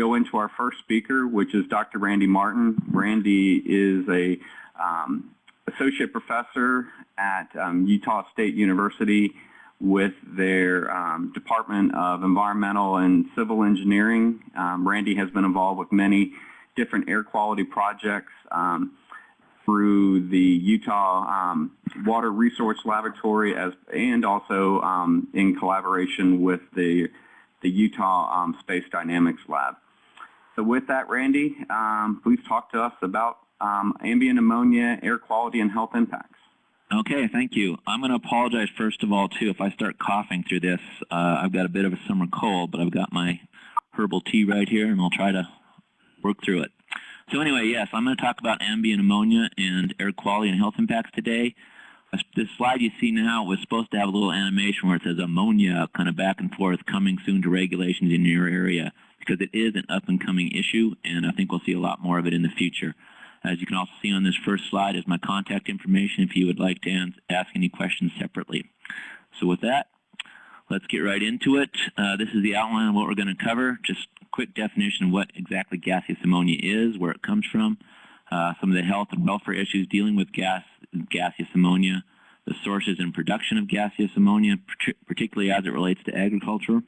go into our first speaker, which is Dr. Randy Martin. Randy is a um, associate professor at um, Utah State University with their um, Department of Environmental and Civil Engineering. Um, Randy has been involved with many different air quality projects um, through the Utah um, Water Resource Laboratory as, and also in collaboration with the, the Utah um, Space Dynamics Lab. So with that, Randy, please talk to us about ambient ammonia, air quality, and health impacts. Okay, thank you. I'm going to apologize first of all, too, if I start coughing through this. Uh, I've got a bit of a summer cold, but I've got my herbal tea right here, and I'll try to work through it. So anyway, yes, I'm going to talk about ambient ammonia and air quality and health impacts today. This slide you see now was supposed to have a little animation where it says ammonia kind of back and forth coming soon to regulations in your area because it is an up-and-coming issue, and I think we'll see a lot more of it in the future. As you can also see on this first slide is my contact information if you would like to ask any questions separately. So with that, let's get right into it. Uh, this is the outline of what we're going to cover. Just quick definition of what exactly gaseous ammonia is, where it comes from, uh, some of the health and welfare issues dealing with gas, gaseous ammonia, the sources and production of gaseous ammonia, particularly as it relates to agriculture.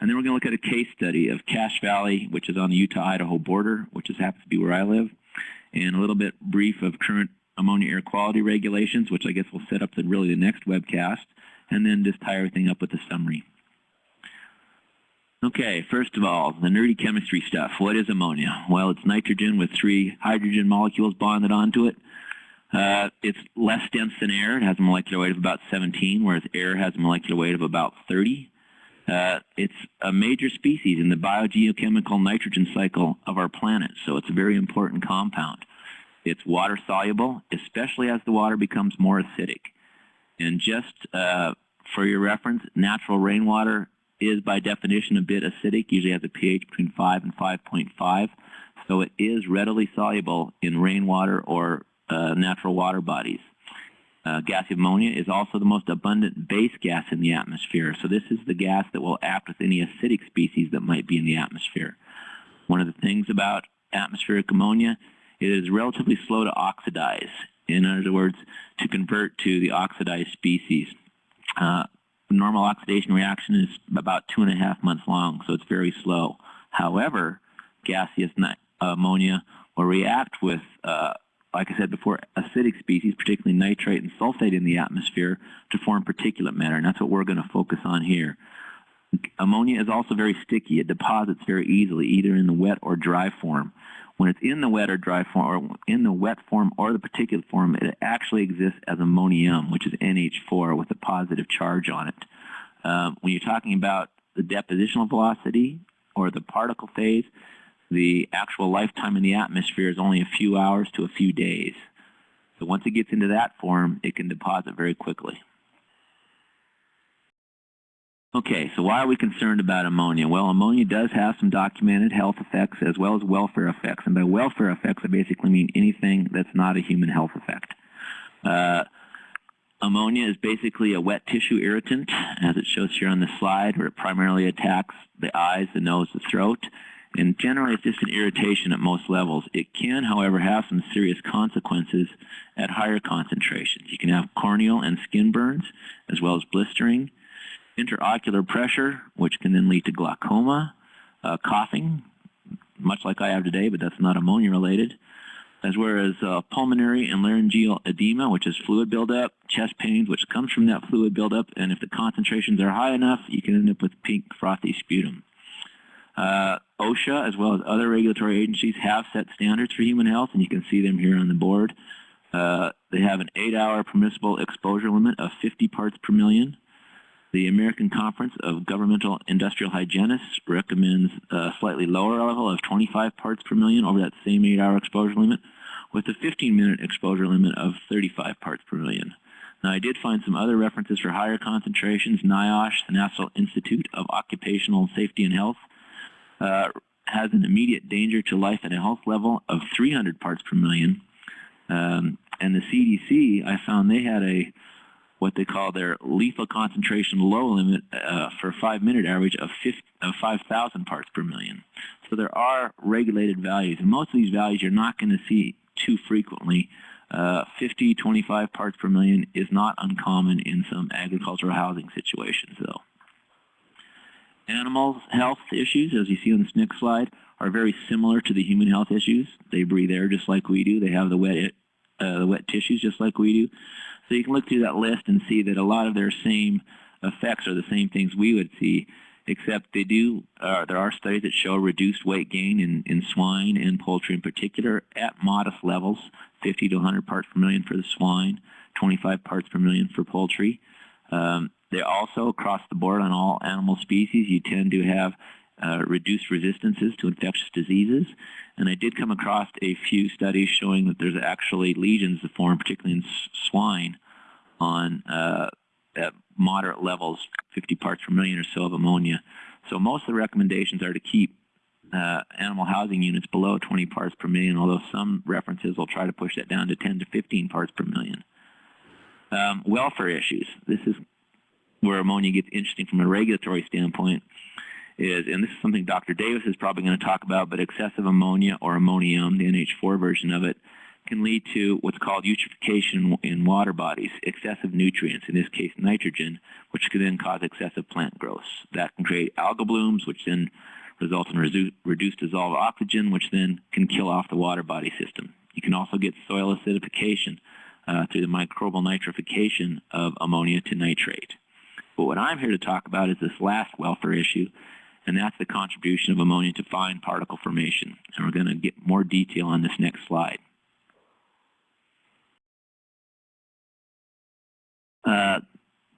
And then we're going to look at a case study of Cache Valley, which is on the Utah-Idaho border, which just happens to be where I live and a little bit brief of current ammonia air quality regulations, which I guess will set up the, really the next webcast, and then just tie everything up with a summary. Okay, first of all, the nerdy chemistry stuff. What is ammonia? Well, it's nitrogen with three hydrogen molecules bonded onto it. Uh, it's less dense than air. It has a molecular weight of about 17, whereas air has a molecular weight of about 30. Uh, it's a major species in the biogeochemical nitrogen cycle of our planet, so it's a very important compound. It's water soluble, especially as the water becomes more acidic. And just uh, for your reference, natural rainwater is by definition a bit acidic, usually has a pH between 5 and 5.5. So it is readily soluble in rainwater or uh, natural water bodies. Uh, gas ammonia is also the most abundant base gas in the atmosphere. So this is the gas that will act with any acidic species that might be in the atmosphere. One of the things about atmospheric ammonia, it is relatively slow to oxidize. In other words, to convert to the oxidized species. Uh, normal oxidation reaction is about two and a half months long, so it's very slow. However, gaseous ammonia will react with uh, like I said before, acidic species, particularly nitrate and sulfate in the atmosphere, to form particulate matter, and that's what we're going to focus on here. Ammonia is also very sticky. It deposits very easily, either in the wet or dry form. When it's in the wet or dry form, or in the wet form or the particulate form, it actually exists as ammonium, which is NH4 with a positive charge on it. Um, when you're talking about the depositional velocity or the particle phase, the actual lifetime in the atmosphere is only a few hours to a few days. So once it gets into that form, it can deposit very quickly. Okay, so why are we concerned about ammonia? Well, ammonia does have some documented health effects as well as welfare effects. And by welfare effects, I basically mean anything that's not a human health effect. Uh, ammonia is basically a wet tissue irritant, as it shows here on the slide, where it primarily attacks the eyes, the nose, the throat. And generally, it's just an irritation at most levels. It can, however, have some serious consequences at higher concentrations. You can have corneal and skin burns, as well as blistering, intraocular pressure, which can then lead to glaucoma, uh, coughing, much like I have today, but that's not ammonia related, as well as uh, pulmonary and laryngeal edema, which is fluid buildup, chest pains, which comes from that fluid buildup, and if the concentrations are high enough, you can end up with pink frothy sputum. Uh, OSHA, as well as other regulatory agencies, have set standards for human health, and you can see them here on the board. Uh, they have an eight-hour permissible exposure limit of 50 parts per million. The American Conference of Governmental Industrial Hygienists recommends a slightly lower level of 25 parts per million over that same eight-hour exposure limit, with a 15-minute exposure limit of 35 parts per million. Now, I did find some other references for higher concentrations. NIOSH, the National Institute of Occupational Safety and Health, uh, has an immediate danger to life at a health level of 300 parts per million. Um, and the CDC, I found they had a what they call their lethal concentration low limit uh, for a five-minute average of, of 5,000 parts per million. So there are regulated values, and most of these values you're not going to see too frequently. Uh, 50, 25 parts per million is not uncommon in some agricultural housing situations, though. Animal health issues, as you see on this next slide, are very similar to the human health issues. They breathe air just like we do. They have the wet, uh, the wet tissues just like we do. So you can look through that list and see that a lot of their same effects are the same things we would see, except they do, uh, there are studies that show reduced weight gain in, in swine and poultry in particular at modest levels, 50 to 100 parts per million for the swine, 25 parts per million for poultry. Um, they also, across the board on all animal species, you tend to have uh, reduced resistances to infectious diseases. And I did come across a few studies showing that there's actually lesions that form, particularly in swine, on uh, at moderate levels, 50 parts per million or so of ammonia. So most of the recommendations are to keep uh, animal housing units below 20 parts per million, although some references will try to push that down to 10 to 15 parts per million. Um, welfare issues. This is where ammonia gets interesting from a regulatory standpoint is, and this is something Dr. Davis is probably going to talk about, but excessive ammonia or ammonium, the NH4 version of it, can lead to what's called eutrophication in water bodies, excessive nutrients, in this case nitrogen, which can then cause excessive plant growth. That can create algal blooms, which then result in redu reduced dissolved oxygen, which then can kill off the water body system. You can also get soil acidification uh, through the microbial nitrification of ammonia to nitrate. But what I'm here to talk about is this last welfare issue, and that's the contribution of ammonia to fine particle formation. And we're going to get more detail on this next slide. Uh,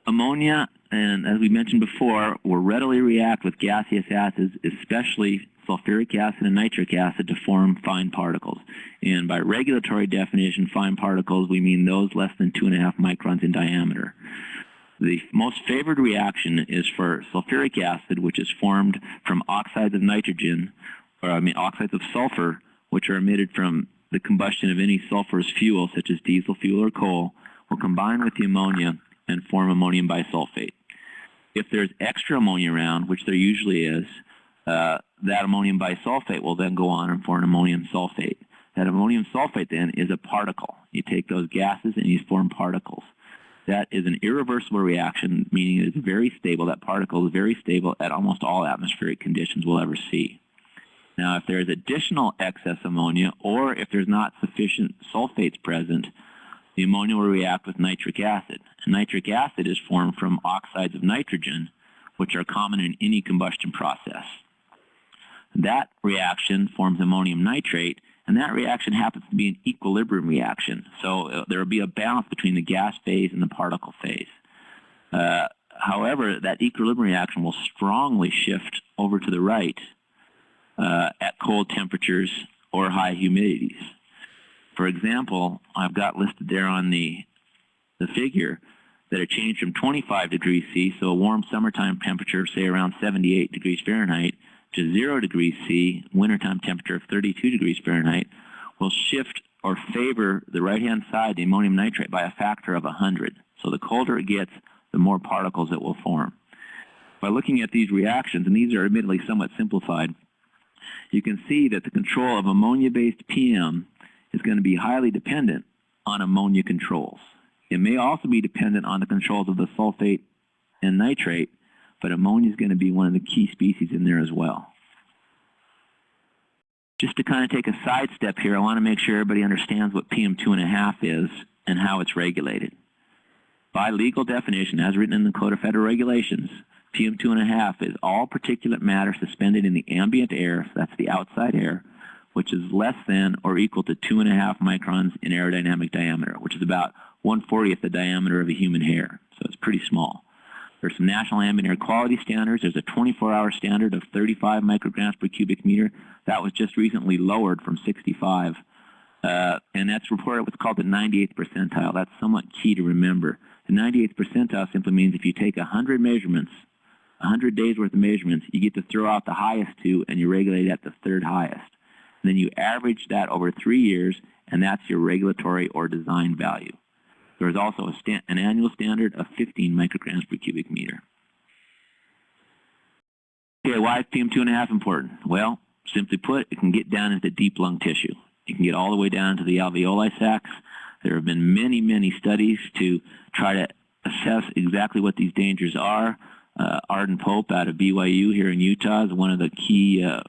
ammonia, and as we mentioned before, will readily react with gaseous acids, especially sulfuric acid and nitric acid, to form fine particles. And by regulatory definition, fine particles, we mean those less than 2.5 microns in diameter. The most favored reaction is for sulfuric acid, which is formed from oxides of nitrogen, or I mean oxides of sulfur, which are emitted from the combustion of any sulfurous fuel, such as diesel fuel or coal, will combine with the ammonia and form ammonium bisulfate. If there's extra ammonia around, which there usually is, uh, that ammonium bisulfate will then go on and form ammonium sulfate. That ammonium sulfate then is a particle. You take those gases and you form particles. That is an irreversible reaction, meaning it is very stable. That particle is very stable at almost all atmospheric conditions we'll ever see. Now, if there's additional excess ammonia, or if there's not sufficient sulfates present, the ammonia will react with nitric acid. And nitric acid is formed from oxides of nitrogen, which are common in any combustion process. That reaction forms ammonium nitrate, and that reaction happens to be an equilibrium reaction. So uh, there will be a balance between the gas phase and the particle phase. Uh, however, that equilibrium reaction will strongly shift over to the right uh, at cold temperatures or high humidities. For example, I've got listed there on the, the figure that a change from 25 degrees C, so a warm summertime temperature, say around 78 degrees Fahrenheit, to 0 degrees C, wintertime temperature of 32 degrees Fahrenheit, will shift or favor the right-hand side, the ammonium nitrate, by a factor of 100. So the colder it gets, the more particles it will form. By looking at these reactions, and these are admittedly somewhat simplified, you can see that the control of ammonia-based PM is going to be highly dependent on ammonia controls. It may also be dependent on the controls of the sulfate and nitrate, but ammonia is going to be one of the key species in there as well. Just to kind of take a sidestep here, I want to make sure everybody understands what PM2.5 is and how it's regulated. By legal definition, as written in the Code of Federal Regulations, PM2.5 is all particulate matter suspended in the ambient air, so that's the outside air, which is less than or equal to 2.5 microns in aerodynamic diameter, which is about 140th the diameter of a human hair. So it's pretty small. There's some national ambient air quality standards. There's a 24-hour standard of 35 micrograms per cubic meter. That was just recently lowered from 65. Uh, and that's reported what's called the 98th percentile. That's somewhat key to remember. The 98th percentile simply means if you take 100 measurements, 100 days worth of measurements, you get to throw out the highest two and you regulate at the third highest. And then you average that over three years, and that's your regulatory or design value. There is also a an annual standard of 15 micrograms per cubic meter. Okay, why is PM2.5 important? Well, simply put, it can get down into deep lung tissue. It can get all the way down to the alveoli sacs. There have been many, many studies to try to assess exactly what these dangers are. Uh, Arden Pope out of BYU here in Utah is one of the key uh,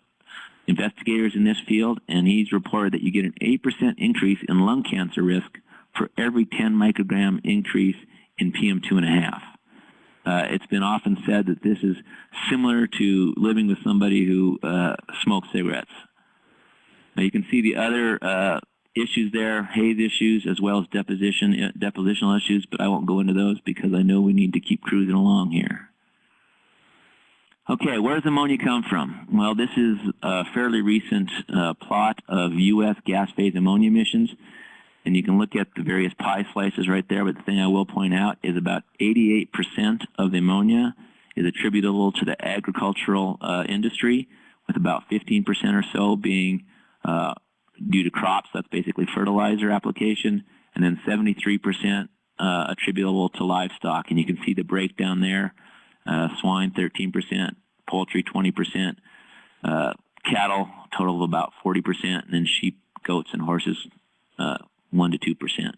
investigators in this field, and he's reported that you get an 8% increase in lung cancer risk for every 10 microgram increase in PM2.5. Uh, it's been often said that this is similar to living with somebody who uh, smokes cigarettes. Now you can see the other uh, issues there, haze issues, as well as deposition, uh, depositional issues, but I won't go into those because I know we need to keep cruising along here. Okay, where does ammonia come from? Well, this is a fairly recent uh, plot of U.S. gas phase ammonia emissions. And you can look at the various pie slices right there, but the thing I will point out is about 88% of the ammonia is attributable to the agricultural uh, industry, with about 15% or so being uh, due to crops, that's basically fertilizer application, and then 73% uh, attributable to livestock. And you can see the breakdown there, uh, swine 13%, poultry 20%, uh, cattle total of about 40%, and then sheep, goats, and horses uh, 1 to 2%.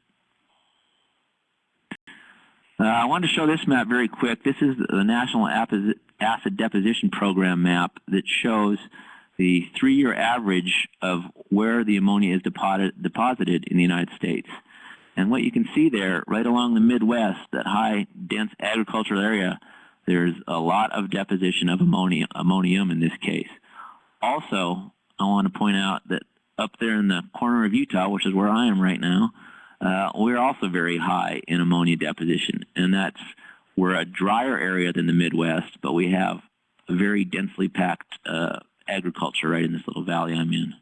Uh, I wanted to show this map very quick. This is the National Acid Deposition Program map that shows the three-year average of where the ammonia is deposited, deposited in the United States. And what you can see there, right along the Midwest, that high, dense agricultural area, there's a lot of deposition of ammonia, ammonium in this case. Also, I want to point out that up there in the corner of Utah, which is where I am right now, uh, we're also very high in ammonia deposition. And that's, we're a drier area than the Midwest, but we have a very densely packed uh, agriculture right in this little valley I'm in.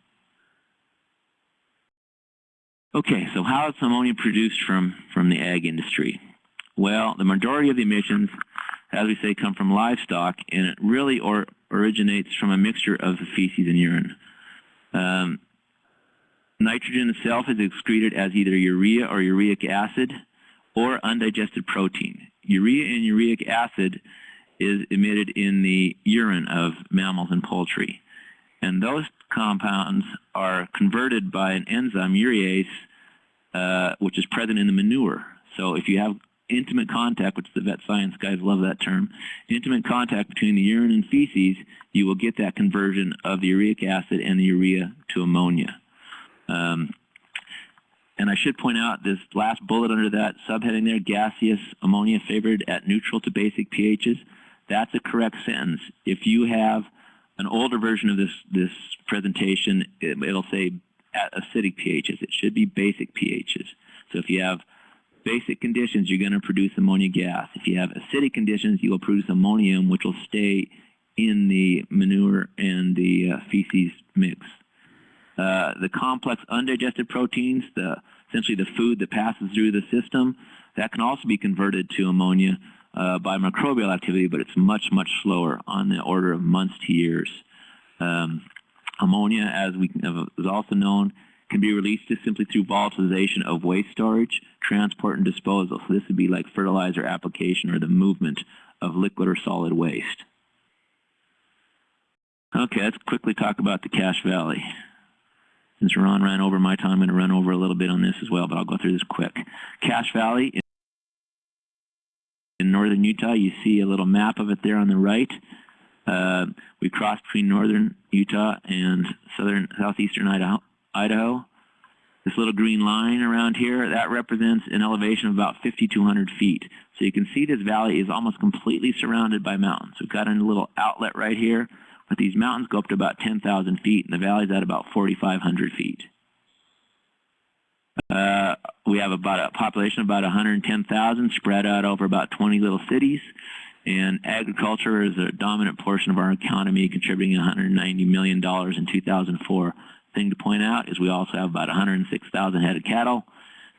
Okay, so how is ammonia produced from, from the ag industry? Well, the majority of the emissions, as we say, come from livestock, and it really or, originates from a mixture of the feces and urine. Um, Nitrogen itself is excreted as either urea or uric acid or undigested protein. Urea and uric acid is emitted in the urine of mammals and poultry. And those compounds are converted by an enzyme, urease, uh, which is present in the manure. So if you have intimate contact, which the vet science guys love that term, intimate contact between the urine and feces, you will get that conversion of the uric acid and the urea to ammonia. Um, and I should point out this last bullet under that subheading there, gaseous ammonia favored at neutral to basic pHs. That's a correct sentence. If you have an older version of this, this presentation, it, it'll say at acidic pHs. It should be basic pHs. So if you have basic conditions, you're going to produce ammonia gas. If you have acidic conditions, you will produce ammonium, which will stay in the manure and the uh, feces mix. Uh, the complex undigested proteins, the, essentially the food that passes through the system, that can also be converted to ammonia uh, by microbial activity, but it's much, much slower on the order of months to years. Um, ammonia, as we is also known, can be released just simply through volatilization of waste storage, transport, and disposal. So this would be like fertilizer application or the movement of liquid or solid waste. Okay, let's quickly talk about the Cache Valley. Since Ron ran over my time, I'm going to run over a little bit on this as well, but I'll go through this quick. Cache Valley in northern Utah, you see a little map of it there on the right. Uh, we cross between northern Utah and southern southeastern Idaho, Idaho. This little green line around here, that represents an elevation of about 5,200 feet. So you can see this valley is almost completely surrounded by mountains. We've got a little outlet right here but these mountains go up to about 10,000 feet, and the valley's at about 4,500 feet. Uh, we have about a population of about 110,000 spread out over about 20 little cities, and agriculture is a dominant portion of our economy, contributing $190 million in 2004. Thing to point out is we also have about 106,000 head of cattle,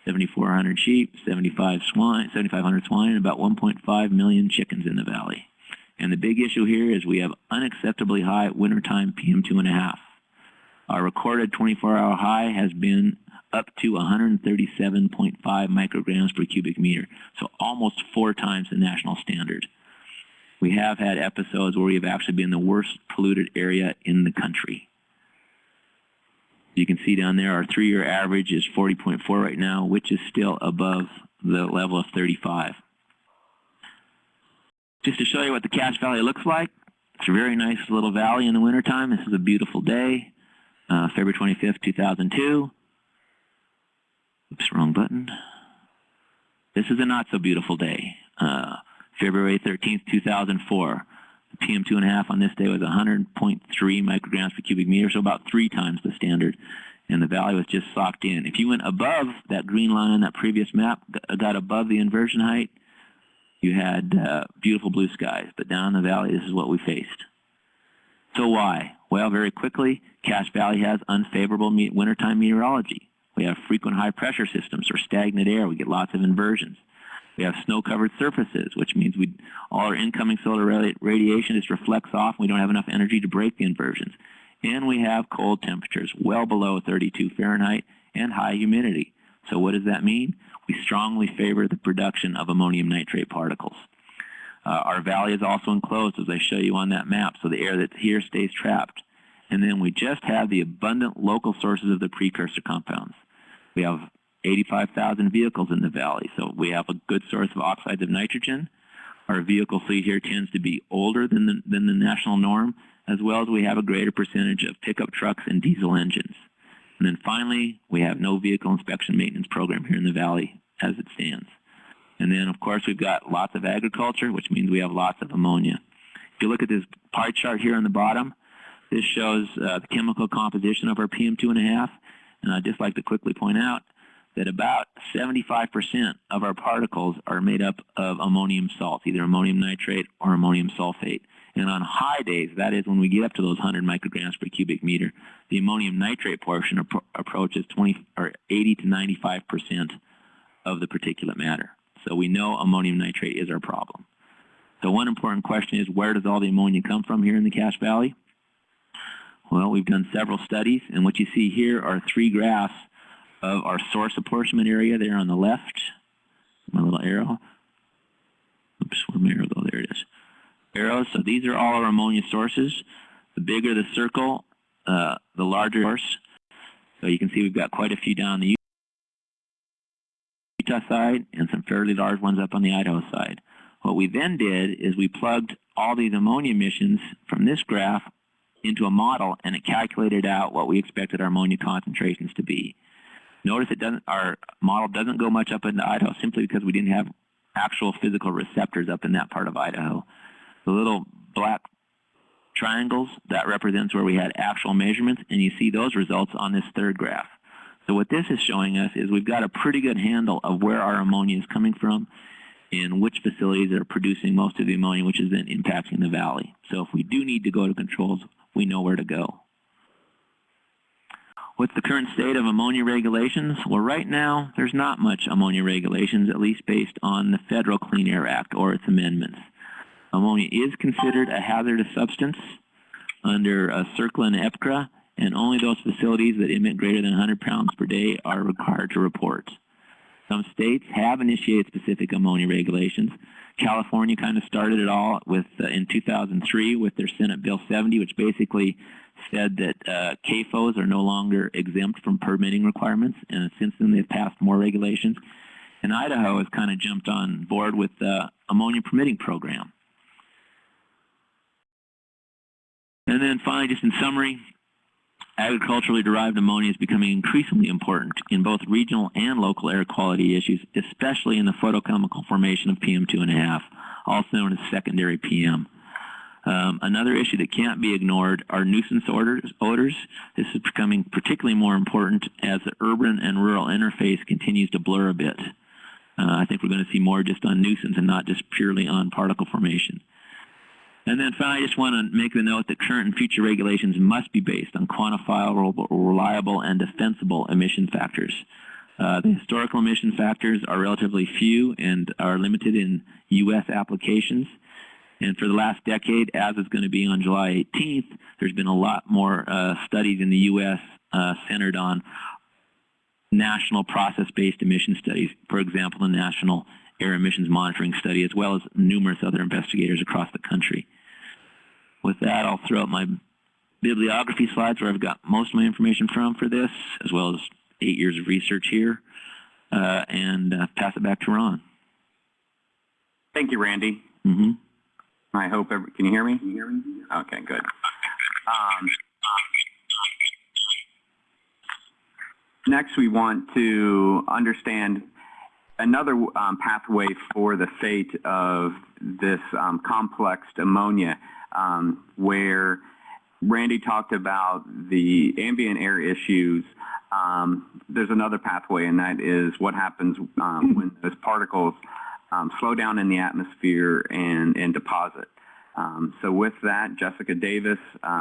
7,400 sheep, 75 swine, 7,500 swine, and about 1.5 million chickens in the valley. And the big issue here is we have unacceptably high wintertime PM2.5. Our recorded 24-hour high has been up to 137.5 micrograms per cubic meter, so almost four times the national standard. We have had episodes where we have actually been the worst polluted area in the country. You can see down there our three-year average is 40.4 right now, which is still above the level of 35. Just to show you what the Cache Valley looks like, it's a very nice little valley in the wintertime. This is a beautiful day, uh, February 25th, 2002. Oops, wrong button. This is a not so beautiful day. Uh, February 13th, 2004. The PM2.5 on this day was 100.3 micrograms per cubic meter, so about three times the standard. And the valley was just socked in. If you went above that green line on that previous map, got above the inversion height, you had uh, beautiful blue skies. But down in the valley, this is what we faced. So why? Well, very quickly, Cache Valley has unfavorable me wintertime meteorology. We have frequent high pressure systems or stagnant air. We get lots of inversions. We have snow-covered surfaces, which means we all our incoming solar radiation just reflects off. And we don't have enough energy to break the inversions. And we have cold temperatures, well below 32 Fahrenheit, and high humidity. So what does that mean? We strongly favor the production of ammonium nitrate particles. Uh, our valley is also enclosed, as I show you on that map, so the air that's here stays trapped. And then we just have the abundant local sources of the precursor compounds. We have 85,000 vehicles in the valley, so we have a good source of oxides of nitrogen. Our vehicle fleet here tends to be older than the, than the national norm, as well as we have a greater percentage of pickup trucks and diesel engines. And then finally, we have no vehicle inspection maintenance program here in the valley as it stands. And then, of course, we've got lots of agriculture, which means we have lots of ammonia. If you look at this pie chart here on the bottom, this shows uh, the chemical composition of our PM2.5. And I'd just like to quickly point out that about 75% of our particles are made up of ammonium salts, either ammonium nitrate or ammonium sulfate. And on high days, that is when we get up to those 100 micrograms per cubic meter, the ammonium nitrate portion appro approaches 20 or 80 to 95 percent of the particulate matter. So we know ammonium nitrate is our problem. So one important question is where does all the ammonia come from here in the Cache Valley? Well, we've done several studies, and what you see here are three graphs of our source apportionment area there on the left. My little arrow. Oops, where'd my arrow go? There it is. Arrows. So these are all our ammonia sources. The bigger the circle, uh, the larger source. So you can see we've got quite a few down the Utah side and some fairly large ones up on the Idaho side. What we then did is we plugged all these ammonia emissions from this graph into a model and it calculated out what we expected our ammonia concentrations to be. Notice it doesn't, our model doesn't go much up into Idaho simply because we didn't have actual physical receptors up in that part of Idaho. The little black triangles, that represents where we had actual measurements, and you see those results on this third graph. So what this is showing us is we've got a pretty good handle of where our ammonia is coming from and which facilities are producing most of the ammonia, which is then impacting the valley. So if we do need to go to controls, we know where to go. What's the current state of ammonia regulations? Well, right now, there's not much ammonia regulations, at least based on the Federal Clean Air Act or its amendments. Ammonia is considered a hazardous substance under uh, CERCLA and EPCRA, and only those facilities that emit greater than 100 pounds per day are required to report. Some states have initiated specific ammonia regulations. California kind of started it all with uh, in 2003 with their Senate Bill 70, which basically said that uh, CAFOs are no longer exempt from permitting requirements, and since then they've passed more regulations. And Idaho has kind of jumped on board with the ammonia permitting program. And then finally, just in summary, agriculturally derived ammonia is becoming increasingly important in both regional and local air quality issues, especially in the photochemical formation of PM2.5, also known as secondary PM. Um, another issue that can't be ignored are nuisance odors, odors. This is becoming particularly more important as the urban and rural interface continues to blur a bit. Uh, I think we're going to see more just on nuisance and not just purely on particle formation. And then finally, I just want to make the note that current and future regulations must be based on quantifiable, reliable, and defensible emission factors. Uh, the historical emission factors are relatively few and are limited in U.S. applications. And for the last decade, as is going to be on July 18th, there's been a lot more uh, studies in the U.S. Uh, centered on national process-based emission studies, for example, the National Air Emissions Monitoring Study, as well as numerous other investigators across the country. With that, I'll throw out my bibliography slides where I've got most of my information from for this, as well as eight years of research here, uh, and uh, pass it back to Ron. Thank you, Randy. Mm -hmm. I hope, every, can you hear me? Can you hear me? Okay, good. Um, next, we want to understand another um, pathway for the fate of this um, complex ammonia, um, where Randy talked about the ambient air issues. Um, there's another pathway, and that is what happens um, when those particles um, slow down in the atmosphere and, and deposit. Um, so with that, Jessica Davis, um,